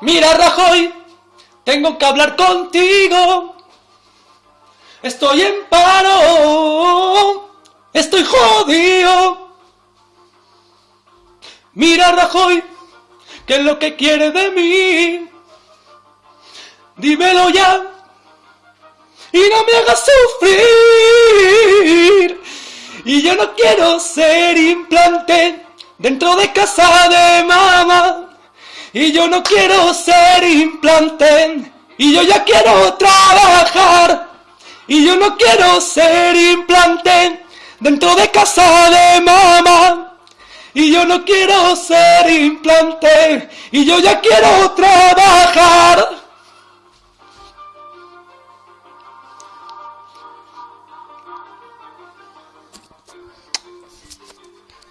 Mira, Rajoy, tengo que hablar contigo. Estoy en paro, estoy jodido. Mira, Rajoy, ¿qué es lo que quieres de mí? Dímelo ya y no me hagas sufrir. Y yo no quiero ser implante dentro de casa de mamá. Y yo no quiero ser implante. Y yo ya quiero trabajar. Y yo no quiero ser implante dentro de casa de mamá. Y yo no quiero ser implante. Y yo ya quiero trabajar.